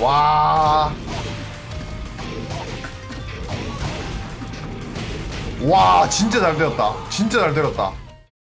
와. 와, 진짜 잘 때렸다. 진짜 잘 때렸다.